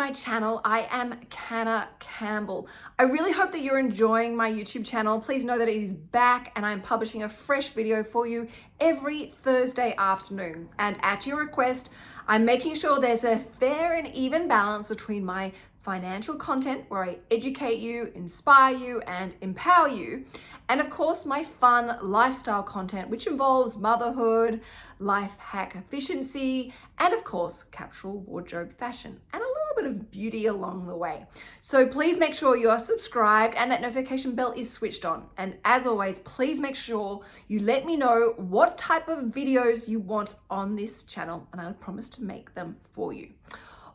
my channel. I am Canna Campbell. I really hope that you're enjoying my YouTube channel. Please know that it is back and I'm publishing a fresh video for you every Thursday afternoon. And at your request, I'm making sure there's a fair and even balance between my financial content where I educate you, inspire you, and empower you. And of course, my fun lifestyle content, which involves motherhood, life hack efficiency, and of course, capsule wardrobe fashion, and a bit of beauty along the way. So please make sure you are subscribed and that notification bell is switched on. And as always, please make sure you let me know what type of videos you want on this channel, and I promise to make them for you.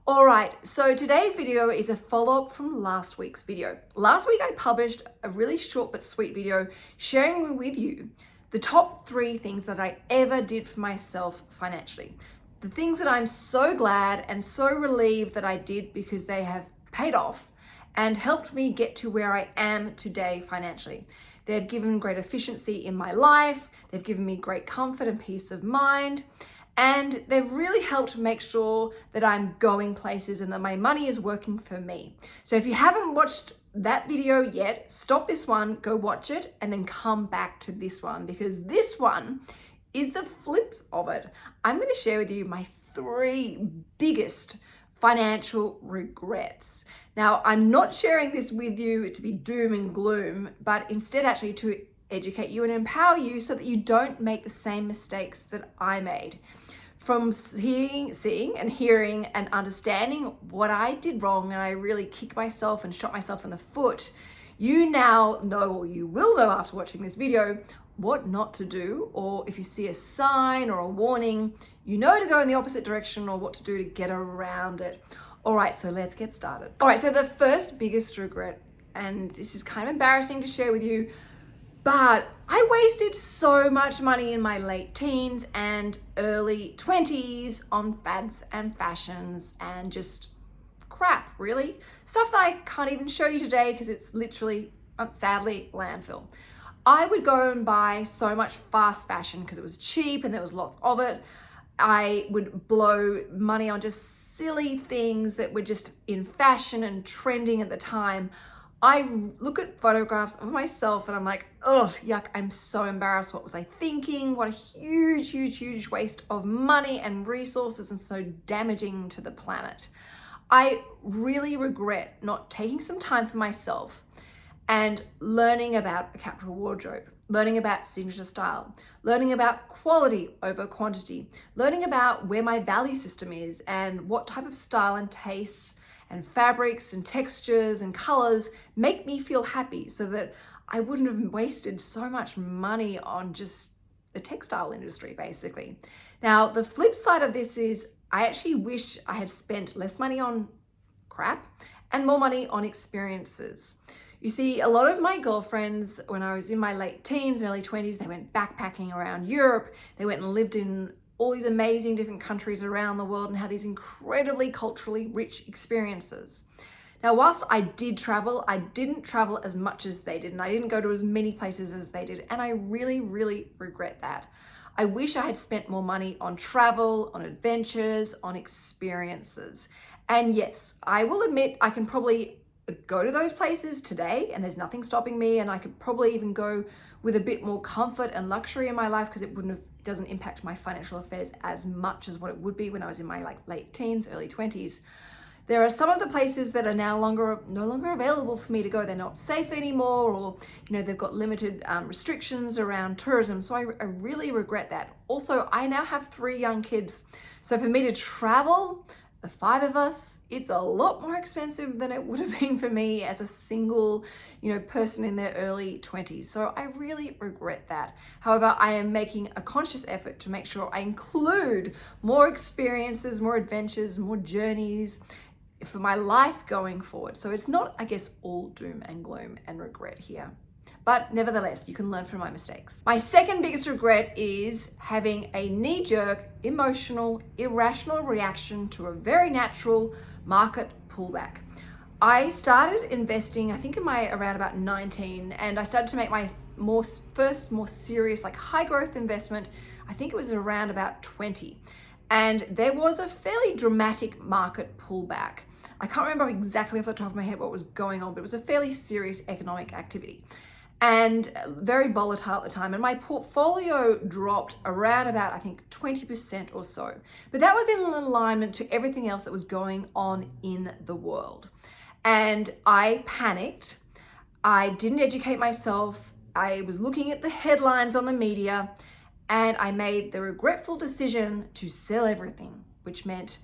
All right, so today's video is a follow-up from last week's video. Last week I published a really short but sweet video sharing with you the top three things that I ever did for myself financially. The things that I'm so glad and so relieved that I did because they have paid off and helped me get to where I am today financially. They've given great efficiency in my life, they've given me great comfort and peace of mind, and they've really helped make sure that I'm going places and that my money is working for me. So if you haven't watched that video yet, stop this one, go watch it, and then come back to this one because this one is the flip of it. I'm going to share with you my three biggest financial regrets. Now, I'm not sharing this with you to be doom and gloom, but instead actually to educate you and empower you so that you don't make the same mistakes that I made. From seeing, seeing and hearing and understanding what I did wrong and I really kicked myself and shot myself in the foot, you now know or you will know after watching this video what not to do or if you see a sign or a warning, you know to go in the opposite direction or what to do to get around it. All right, so let's get started. All right, so the first biggest regret, and this is kind of embarrassing to share with you, but I wasted so much money in my late teens and early 20s on fads and fashions and just crap, really. Stuff that I can't even show you today because it's literally, uh, sadly, landfill. I would go and buy so much fast fashion because it was cheap and there was lots of it. I would blow money on just silly things that were just in fashion and trending at the time. I look at photographs of myself and I'm like, oh, yuck, I'm so embarrassed. What was I thinking? What a huge, huge, huge waste of money and resources and so damaging to the planet. I really regret not taking some time for myself and learning about a capsule wardrobe, learning about signature style, learning about quality over quantity, learning about where my value system is and what type of style and tastes and fabrics and textures and colors make me feel happy so that I wouldn't have wasted so much money on just the textile industry, basically. Now, the flip side of this is I actually wish I had spent less money on crap and more money on experiences. You see, a lot of my girlfriends, when I was in my late teens, and early 20s, they went backpacking around Europe. They went and lived in all these amazing different countries around the world and had these incredibly culturally rich experiences. Now, whilst I did travel, I didn't travel as much as they did and I didn't go to as many places as they did. And I really, really regret that. I wish I had spent more money on travel, on adventures, on experiences. And yes, I will admit I can probably go to those places today and there's nothing stopping me and I could probably even go with a bit more comfort and luxury in my life because it wouldn't have doesn't impact my financial affairs as much as what it would be when I was in my like late teens, early 20s. There are some of the places that are now longer no longer available for me to go. They're not safe anymore or you know they've got limited um, restrictions around tourism. So I, I really regret that. Also, I now have three young kids. So for me to travel the five of us, it's a lot more expensive than it would have been for me as a single, you know, person in their early 20s. So I really regret that. However, I am making a conscious effort to make sure I include more experiences, more adventures, more journeys for my life going forward. So it's not, I guess, all doom and gloom and regret here but nevertheless, you can learn from my mistakes. My second biggest regret is having a knee-jerk, emotional, irrational reaction to a very natural market pullback. I started investing, I think in my around about 19, and I started to make my more first more serious like high growth investment. I think it was around about 20. And there was a fairly dramatic market pullback. I can't remember exactly off the top of my head what was going on, but it was a fairly serious economic activity and very volatile at the time. And my portfolio dropped around about, I think, 20% or so. But that was in alignment to everything else that was going on in the world. And I panicked. I didn't educate myself. I was looking at the headlines on the media and I made the regretful decision to sell everything, which meant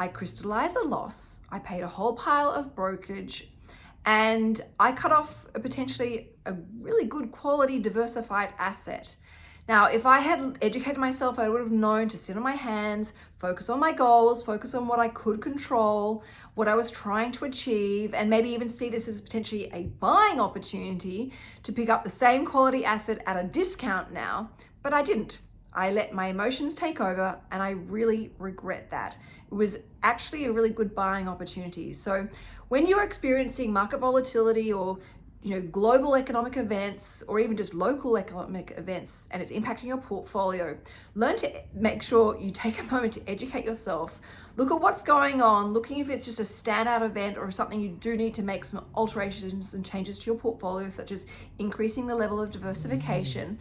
I crystallized a loss. I paid a whole pile of brokerage and I cut off a potentially a really good quality diversified asset. Now, if I had educated myself, I would have known to sit on my hands, focus on my goals, focus on what I could control, what I was trying to achieve, and maybe even see this as potentially a buying opportunity to pick up the same quality asset at a discount now, but I didn't. I let my emotions take over and I really regret that. It was actually a really good buying opportunity. So when you're experiencing market volatility or you know, global economic events or even just local economic events and it's impacting your portfolio, learn to make sure you take a moment to educate yourself. Look at what's going on, looking if it's just a standout event or something you do need to make some alterations and changes to your portfolio, such as increasing the level of diversification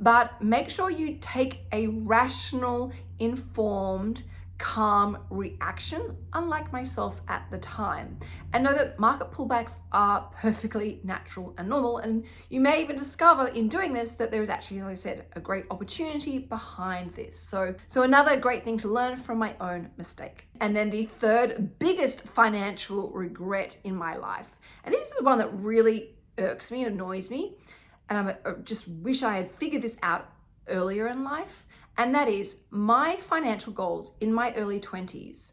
but make sure you take a rational, informed, calm reaction, unlike myself at the time. And know that market pullbacks are perfectly natural and normal. And you may even discover in doing this that there is actually, as I said, a great opportunity behind this. So, so another great thing to learn from my own mistake. And then the third biggest financial regret in my life. And this is one that really irks me annoys me and I just wish I had figured this out earlier in life. And that is my financial goals in my early 20s.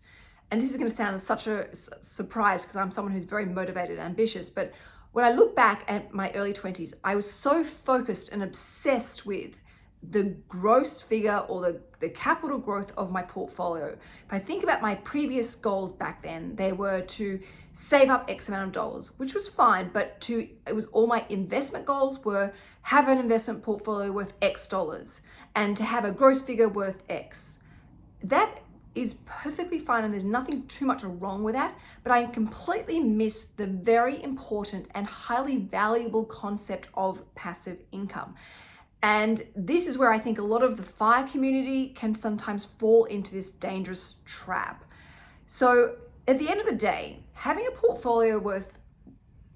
And this is going to sound such a surprise because I'm someone who's very motivated and ambitious. But when I look back at my early 20s, I was so focused and obsessed with the gross figure or the, the capital growth of my portfolio. If I think about my previous goals back then, they were to save up X amount of dollars, which was fine, but to it was all my investment goals were have an investment portfolio worth X dollars and to have a gross figure worth X. That is perfectly fine and there's nothing too much wrong with that, but I completely missed the very important and highly valuable concept of passive income. And this is where I think a lot of the fire community can sometimes fall into this dangerous trap. So at the end of the day, having a portfolio worth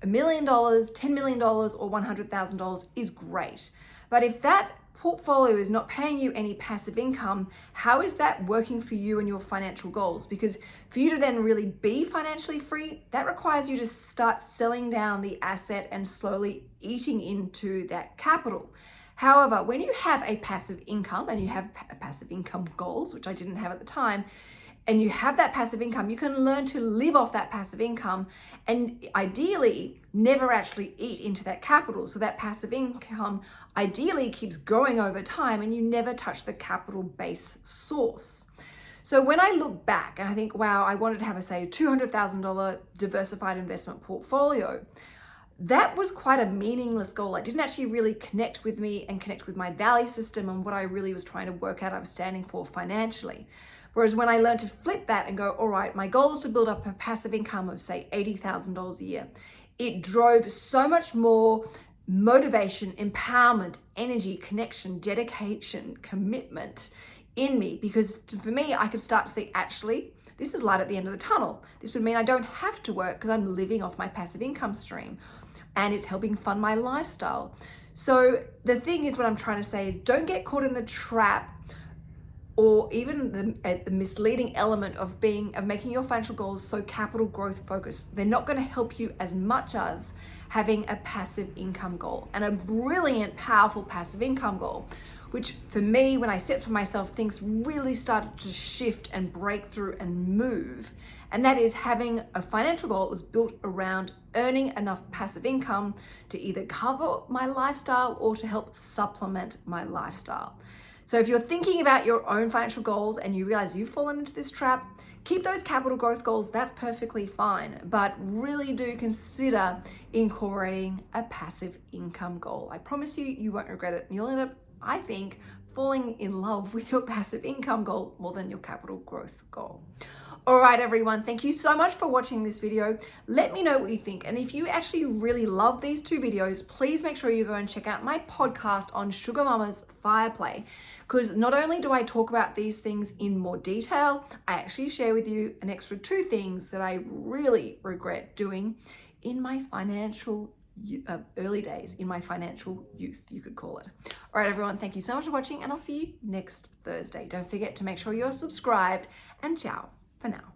a million dollars, $10 million, or $100,000 is great. But if that portfolio is not paying you any passive income, how is that working for you and your financial goals? Because for you to then really be financially free, that requires you to start selling down the asset and slowly eating into that capital. However, when you have a passive income and you have passive income goals, which I didn't have at the time, and you have that passive income, you can learn to live off that passive income and ideally never actually eat into that capital. So that passive income ideally keeps growing over time and you never touch the capital base source. So when I look back and I think, wow, I wanted to have a say $200,000 diversified investment portfolio, that was quite a meaningless goal. It didn't actually really connect with me and connect with my value system and what I really was trying to work out I was standing for financially. Whereas when I learned to flip that and go, all right, my goal is to build up a passive income of say $80,000 a year, it drove so much more motivation, empowerment, energy, connection, dedication, commitment in me because for me, I could start to see actually, this is light at the end of the tunnel. This would mean I don't have to work because I'm living off my passive income stream and it's helping fund my lifestyle. So the thing is what I'm trying to say is don't get caught in the trap or even the, uh, the, misleading element of being of making your financial goals so capital growth focused they're not going to help you as much as having a passive income goal and a brilliant powerful passive income goal which for me when i set for myself things really started to shift and break through and move and that is having a financial goal that was built around earning enough passive income to either cover my lifestyle or to help supplement my lifestyle so if you're thinking about your own financial goals and you realize you've fallen into this trap, keep those capital growth goals, that's perfectly fine. But really do consider incorporating a passive income goal. I promise you, you won't regret it. You'll end up, I think, falling in love with your passive income goal more than your capital growth goal. All right, everyone, thank you so much for watching this video. Let me know what you think. And if you actually really love these two videos, please make sure you go and check out my podcast on Sugar Mama's Fireplay. Because not only do I talk about these things in more detail, I actually share with you an extra two things that I really regret doing in my financial uh, early days in my financial youth, you could call it. All right, everyone, thank you so much for watching and I'll see you next Thursday. Don't forget to make sure you're subscribed and ciao for now.